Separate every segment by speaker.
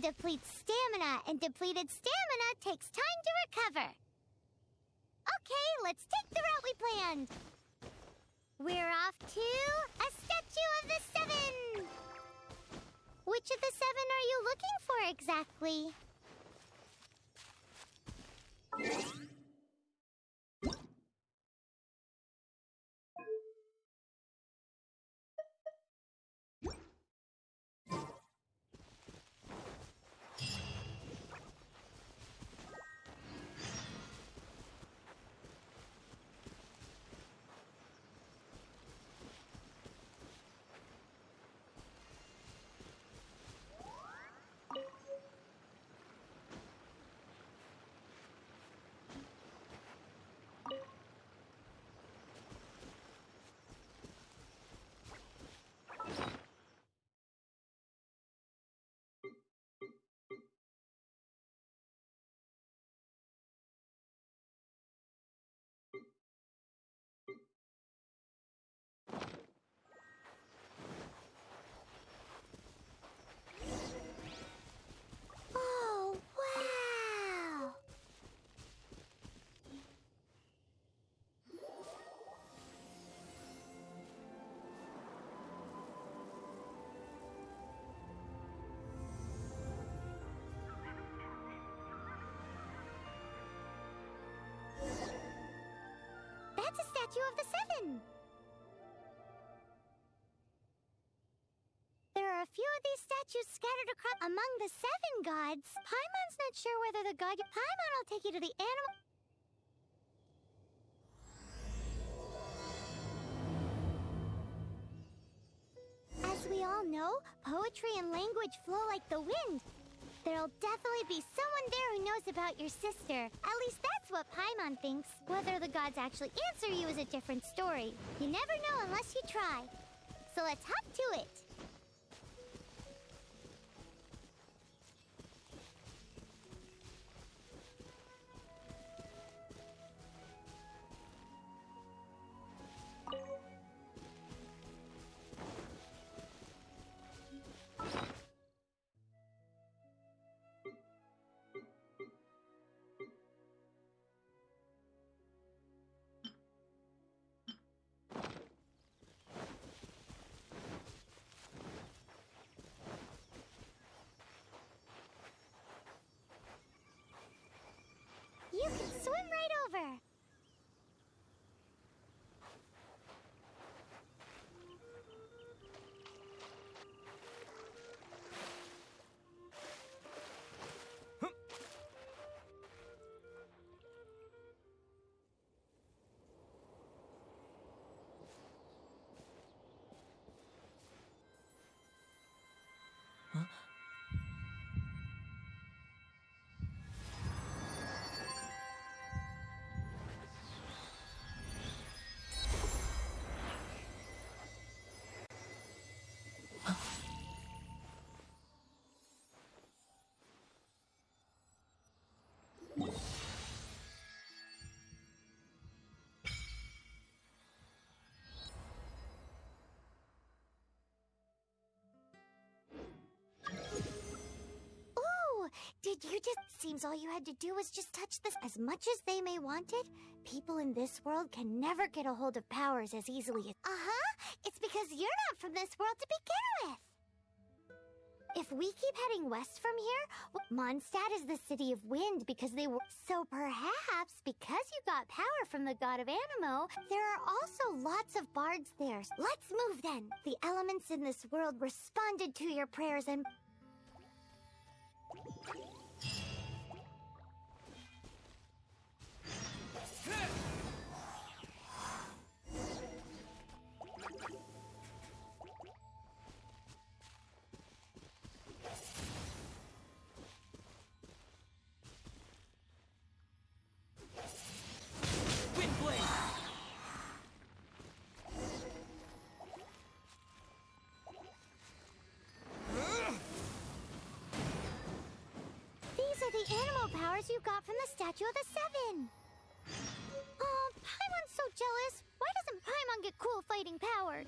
Speaker 1: Depletes stamina, and depleted stamina takes time to recover. Okay, let's take the route we planned. We're off to a Statue of the Seven! Which of the seven are you looking for exactly? Statues scattered across among the seven gods. Paimon's not sure whether the god... Paimon will take you to the animal... As we all know, poetry and language flow like the wind. There'll definitely be someone there who knows about your sister. At least that's what Paimon thinks. Whether the gods actually answer you is a different story. You never know unless you try. So let's hop to it. Did you just... Seems all you had to do was just touch this. As much as they may want it, people in this world can never get a hold of powers as easily as... Uh-huh, it's because you're not from this world to begin with. If we keep heading west from here, Mondstadt is the city of wind because they were... So perhaps, because you got power from the god of Anemo, there are also lots of bards there. Let's move then. The elements in this world responded to your prayers and... of the Seven. Oh, Paimon's so jealous. Why doesn't Paimon get cool fighting powers?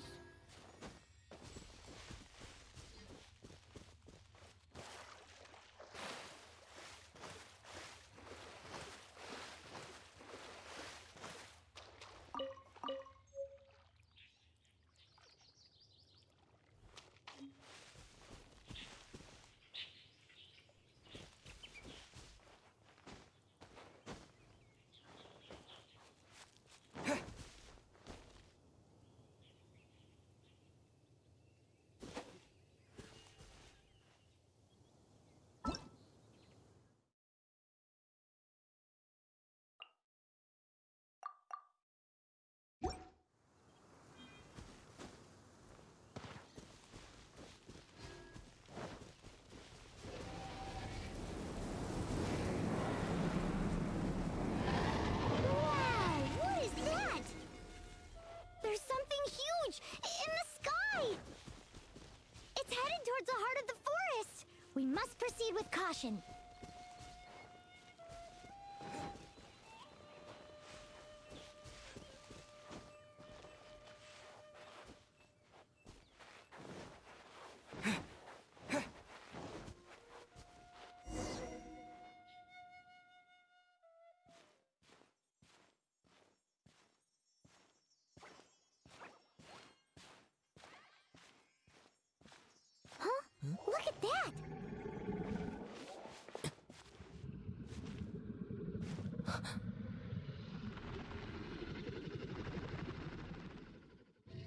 Speaker 1: We must proceed with caution.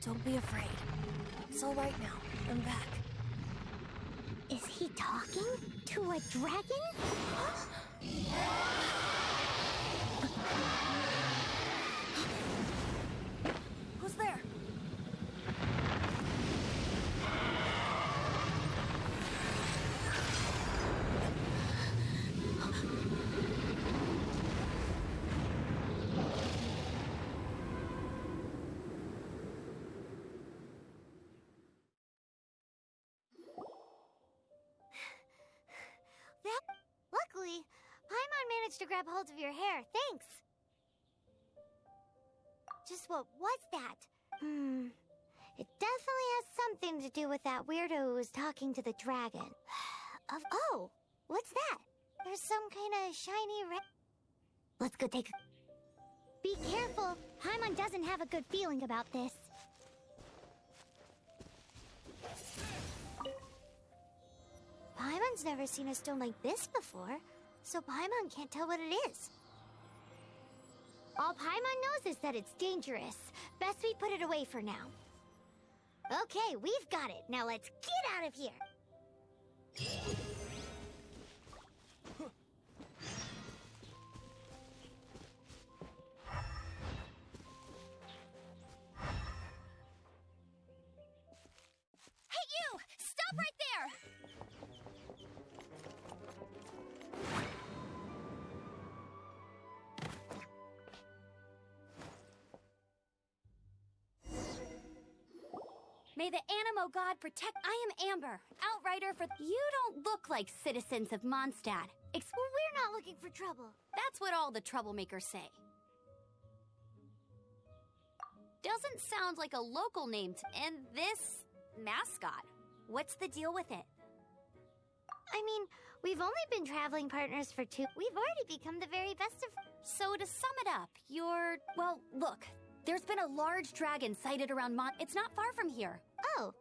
Speaker 2: Don't be afraid. It's all right now. I'm back.
Speaker 1: Is he talking to a dragon? grab hold of your hair. Thanks. Just what was that? Hmm. It definitely has something to do with that weirdo who was talking to the dragon. of oh, what's that? There's some kind of shiny red. Let's go take a. Be careful. Paimon doesn't have a good feeling about this. Paimon's never seen a stone like this before, so Paimon can't tell what it is. All Paimon knows is that it's dangerous. Best we put it away for now. Okay, we've got it. Now let's get out of here.
Speaker 2: May the Anemo God protect. I am Amber, outrider for. You don't look like citizens of Mondstadt. Ex-
Speaker 1: Well, we're not looking for trouble.
Speaker 2: That's what all the troublemakers say. Doesn't sound like a local name to. And this mascot. What's the deal with it?
Speaker 1: I mean, we've only been traveling partners for two. We've already become the very best of.
Speaker 2: So to sum it up, you're well, look. There's been a large dragon sighted around Mon. It's not far from here.
Speaker 1: Oh,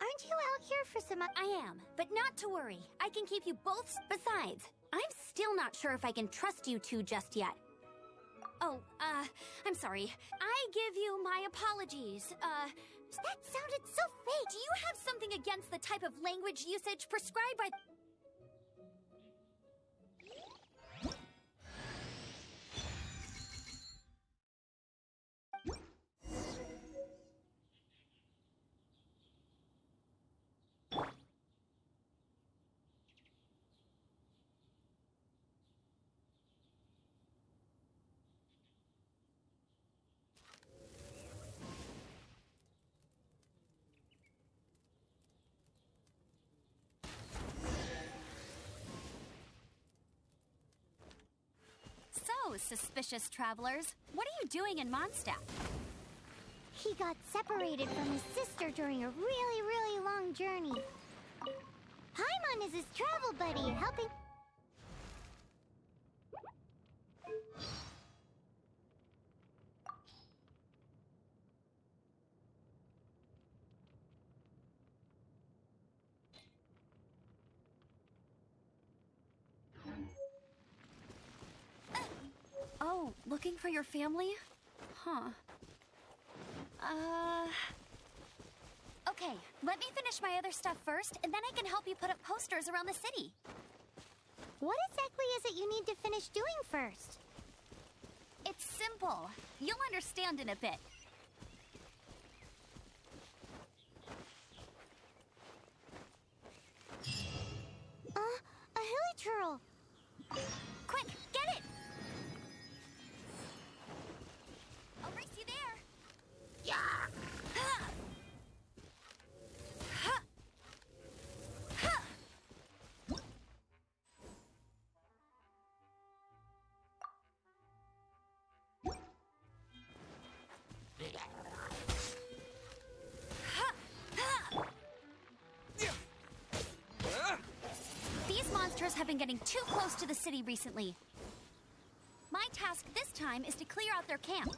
Speaker 1: aren't you out here for some?
Speaker 2: I am, but not to worry. I can keep you both. Besides, I'm still not sure if I can trust you two just yet. Oh, uh, I'm sorry. I give you my apologies. Uh,
Speaker 1: That sounded so fake.
Speaker 2: do you have something against the type of language usage prescribed by. So, suspicious travelers, what are you doing in Mondstadt?
Speaker 1: He got separated from his sister during a really, really long journey. Paimon is his travel buddy, helping.
Speaker 2: Oh, looking for your family? Huh. Uh. Okay, let me finish my other stuff first, and then I can help you put up posters around the city.
Speaker 1: What exactly is it you need to finish doing first?
Speaker 2: It's simple. You'll understand in a bit. Have been getting too close to the city recently. My task this time is to clear out their camp.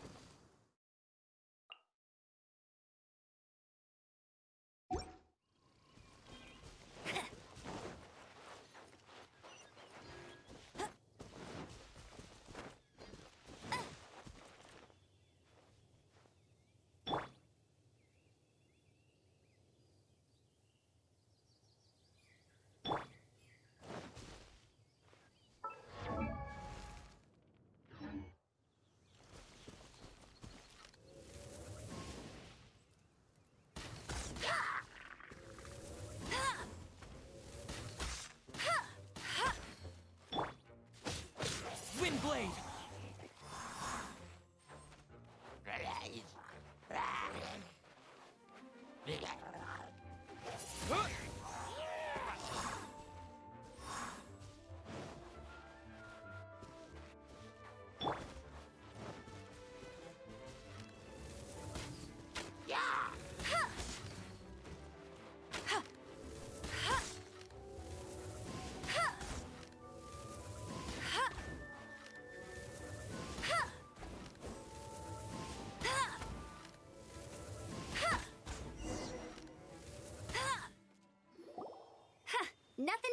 Speaker 3: Windblade!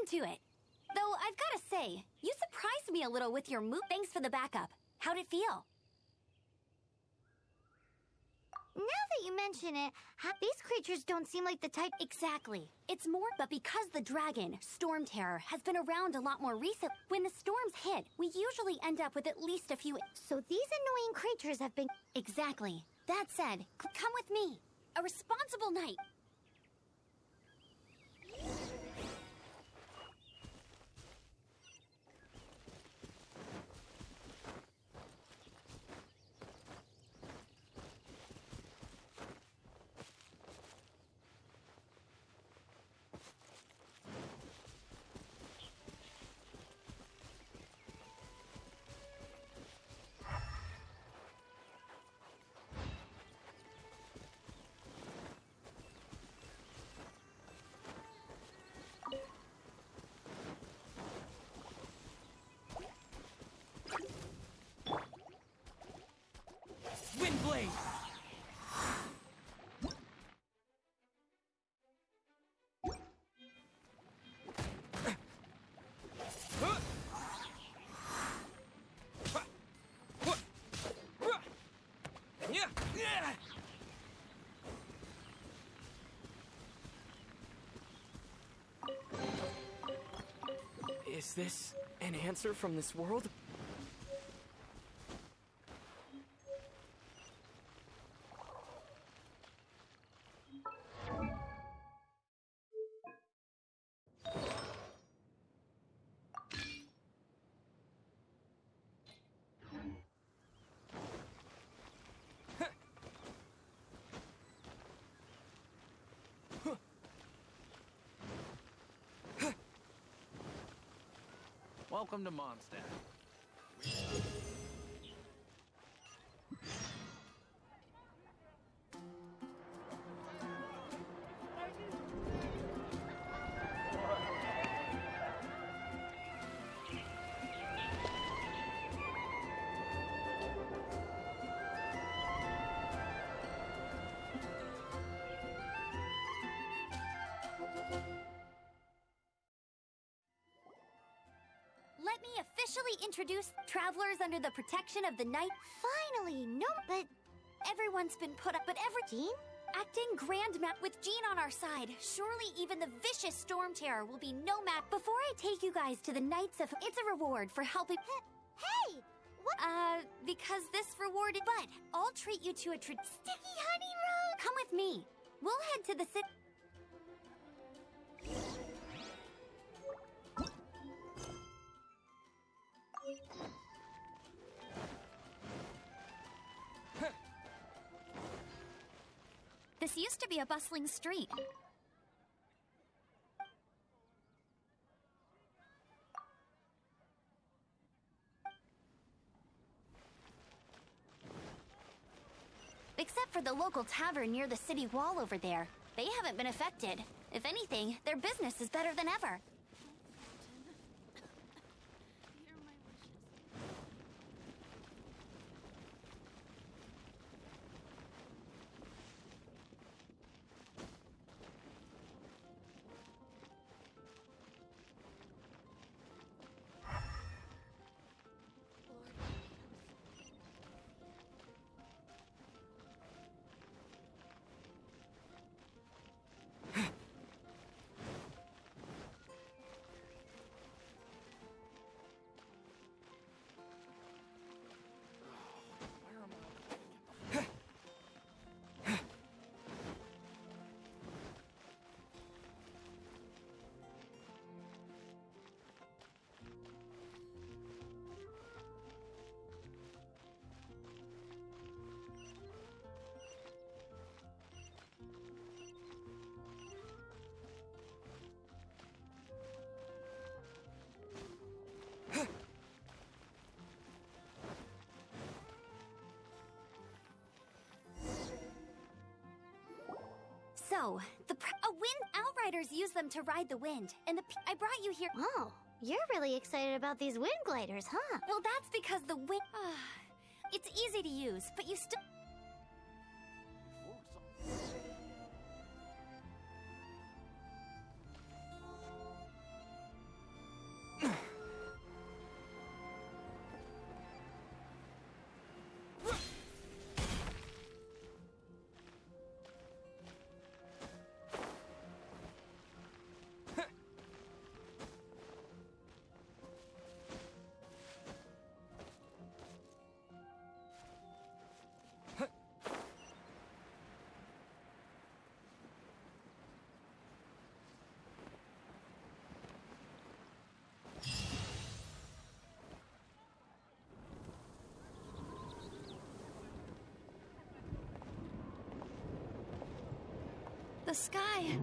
Speaker 2: To it. Though I've gotta say, you surprised me a little with your move. Thanks for the backup. How'd it feel?
Speaker 1: Now that you mention it, these creatures don't seem like the type.
Speaker 2: Exactly. It's more, but because the dragon, Storm Terror, has been around a lot more recent, when the storms hit, we usually end up with at least a few.
Speaker 1: So these annoying creatures have been.
Speaker 2: Exactly. That said, come with me. A responsible knight.
Speaker 3: Windblade! Is this an answer from this world?
Speaker 4: Welcome to Mondstadt.
Speaker 2: Officially introduce travelers under the protection of the night.
Speaker 1: Finally, no, but
Speaker 2: Everyone's been put up, but every
Speaker 1: Jean?
Speaker 2: acting grand map with Jean on our side. Surely even the vicious storm terror will be no match. Before I take you guys to the Knights of, it's a reward for helping.
Speaker 1: Hey, what?
Speaker 2: Uh, because this reward, but I'll treat you to a tra-
Speaker 1: Sticky Honey Roast.
Speaker 2: Come with me. We'll head to the city. Used to be a bustling street. Except for the local tavern near the city wall over there. They haven't been affected. If anything, their business is better than ever. No, the pr- a wind outriders use them to ride the wind, and the I brought you here.
Speaker 1: Oh, you're really excited about these wind gliders, huh?
Speaker 2: Well, that's because the wind. it's easy to use, but you still. The sky.